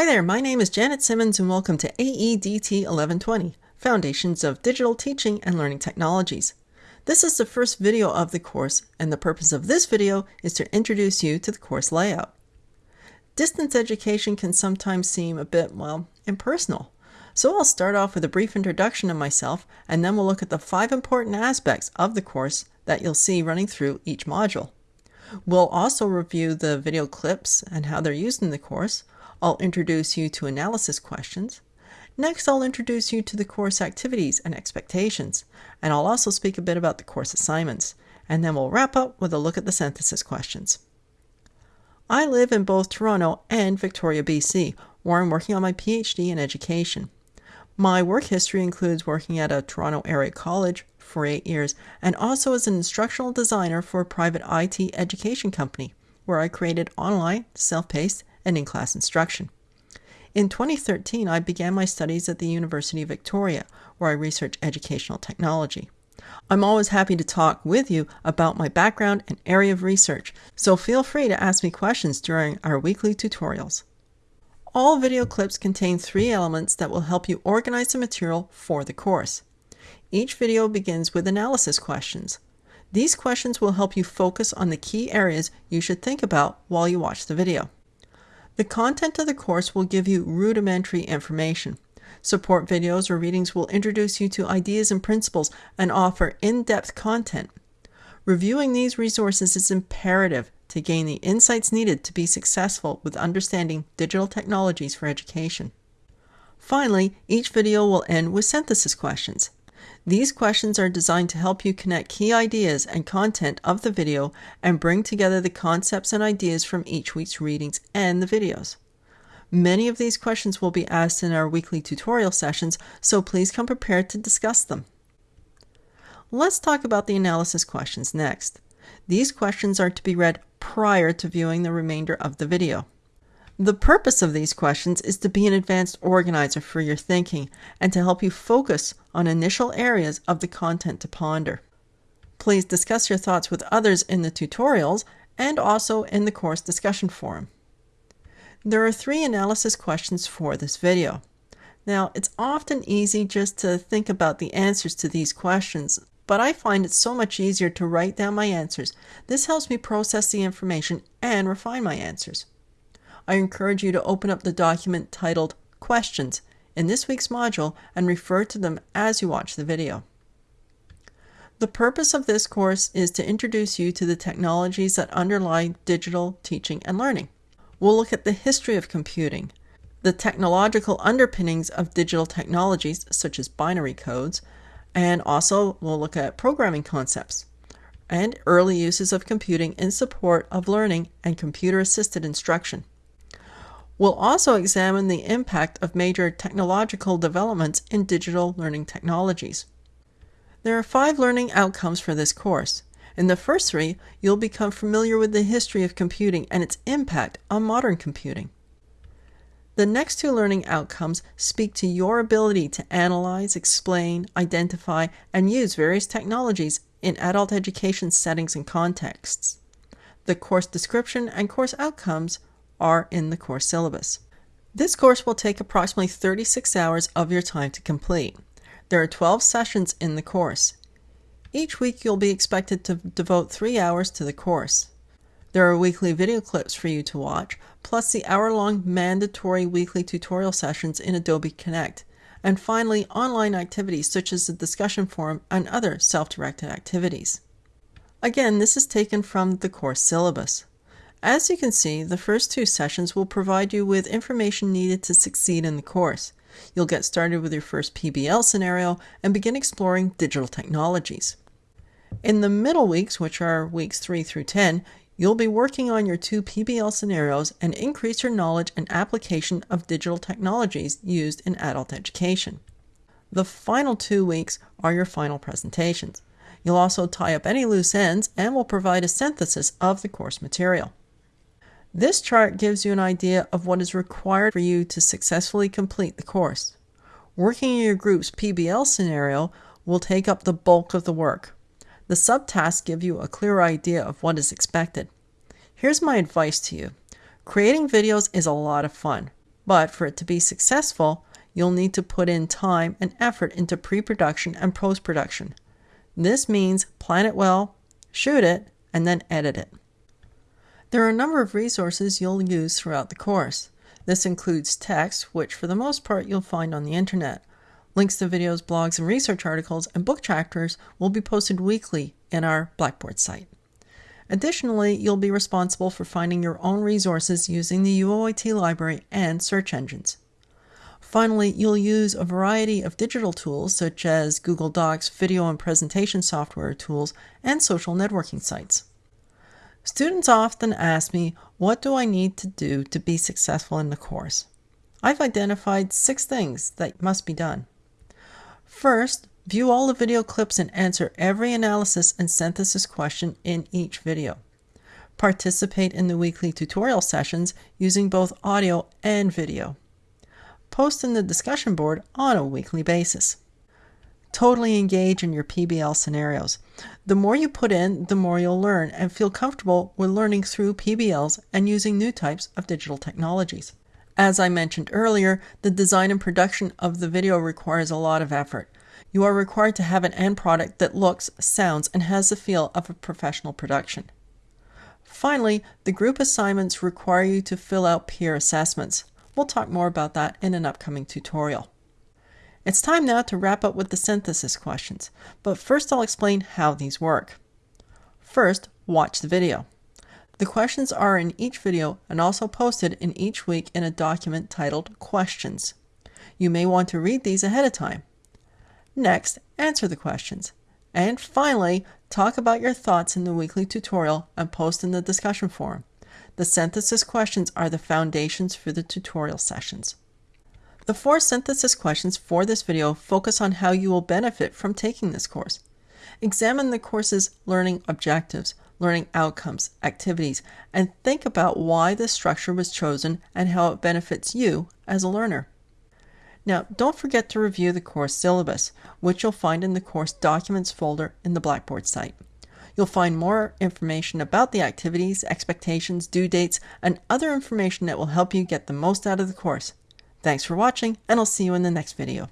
Hi there, my name is Janet Simmons and welcome to AEDT 1120, Foundations of Digital Teaching and Learning Technologies. This is the first video of the course and the purpose of this video is to introduce you to the course layout. Distance education can sometimes seem a bit, well, impersonal. So I'll start off with a brief introduction of myself and then we'll look at the five important aspects of the course that you'll see running through each module. We'll also review the video clips and how they're used in the course, I'll introduce you to analysis questions. Next, I'll introduce you to the course activities and expectations, and I'll also speak a bit about the course assignments, and then we'll wrap up with a look at the synthesis questions. I live in both Toronto and Victoria, BC, where I'm working on my PhD in education. My work history includes working at a Toronto area college for eight years and also as an instructional designer for a private IT education company, where I created online, self paced, and in class instruction. In 2013, I began my studies at the University of Victoria, where I research educational technology. I'm always happy to talk with you about my background and area of research, so feel free to ask me questions during our weekly tutorials. All video clips contain three elements that will help you organize the material for the course. Each video begins with analysis questions. These questions will help you focus on the key areas you should think about while you watch the video. The content of the course will give you rudimentary information. Support videos or readings will introduce you to ideas and principles and offer in-depth content. Reviewing these resources is imperative to gain the insights needed to be successful with understanding digital technologies for education. Finally, each video will end with synthesis questions. These questions are designed to help you connect key ideas and content of the video and bring together the concepts and ideas from each week's readings and the videos. Many of these questions will be asked in our weekly tutorial sessions, so please come prepared to discuss them. Let's talk about the analysis questions next. These questions are to be read prior to viewing the remainder of the video. The purpose of these questions is to be an advanced organizer for your thinking and to help you focus on initial areas of the content to ponder. Please discuss your thoughts with others in the tutorials and also in the course discussion forum. There are three analysis questions for this video. Now, it's often easy just to think about the answers to these questions, but I find it so much easier to write down my answers. This helps me process the information and refine my answers. I encourage you to open up the document titled Questions in this week's module and refer to them as you watch the video. The purpose of this course is to introduce you to the technologies that underlie digital teaching and learning. We'll look at the history of computing, the technological underpinnings of digital technologies such as binary codes, and also we'll look at programming concepts and early uses of computing in support of learning and computer assisted instruction. We'll also examine the impact of major technological developments in digital learning technologies. There are five learning outcomes for this course. In the first three, you'll become familiar with the history of computing and its impact on modern computing. The next two learning outcomes speak to your ability to analyze, explain, identify, and use various technologies in adult education settings and contexts. The course description and course outcomes are in the course syllabus. This course will take approximately 36 hours of your time to complete. There are 12 sessions in the course. Each week you'll be expected to devote 3 hours to the course. There are weekly video clips for you to watch, plus the hour-long mandatory weekly tutorial sessions in Adobe Connect, and finally online activities such as the discussion forum and other self-directed activities. Again, this is taken from the course syllabus. As you can see, the first two sessions will provide you with information needed to succeed in the course. You'll get started with your first PBL scenario and begin exploring digital technologies. In the middle weeks, which are weeks 3 through 10, you'll be working on your two PBL scenarios and increase your knowledge and application of digital technologies used in adult education. The final two weeks are your final presentations. You'll also tie up any loose ends and will provide a synthesis of the course material. This chart gives you an idea of what is required for you to successfully complete the course. Working in your group's PBL scenario will take up the bulk of the work. The subtasks give you a clear idea of what is expected. Here's my advice to you. Creating videos is a lot of fun. But for it to be successful, you'll need to put in time and effort into pre production and post production. This means plan it well, shoot it, and then edit it. There are a number of resources you'll use throughout the course. This includes text, which for the most part you'll find on the internet. Links to videos, blogs, and research articles and book chapters will be posted weekly in our Blackboard site. Additionally, you'll be responsible for finding your own resources using the UOIT library and search engines. Finally, you'll use a variety of digital tools such as Google Docs, video and presentation software tools, and social networking sites. Students often ask me, what do I need to do to be successful in the course? I've identified six things that must be done. First, view all the video clips and answer every analysis and synthesis question in each video. Participate in the weekly tutorial sessions using both audio and video post in the discussion board on a weekly basis. Totally engage in your PBL scenarios. The more you put in, the more you'll learn and feel comfortable with learning through PBLs and using new types of digital technologies. As I mentioned earlier, the design and production of the video requires a lot of effort. You are required to have an end product that looks, sounds, and has the feel of a professional production. Finally, the group assignments require you to fill out peer assessments. We'll talk more about that in an upcoming tutorial. It's time now to wrap up with the synthesis questions, but first I'll explain how these work. First, watch the video. The questions are in each video and also posted in each week in a document titled Questions. You may want to read these ahead of time. Next, answer the questions. And finally, talk about your thoughts in the weekly tutorial and post in the discussion forum. The synthesis questions are the foundations for the tutorial sessions. The four synthesis questions for this video focus on how you will benefit from taking this course. Examine the course's learning objectives, learning outcomes, activities, and think about why this structure was chosen and how it benefits you as a learner. Now, don't forget to review the course syllabus, which you'll find in the course documents folder in the Blackboard site. You'll find more information about the activities, expectations, due dates, and other information that will help you get the most out of the course. Thanks for watching, and I'll see you in the next video.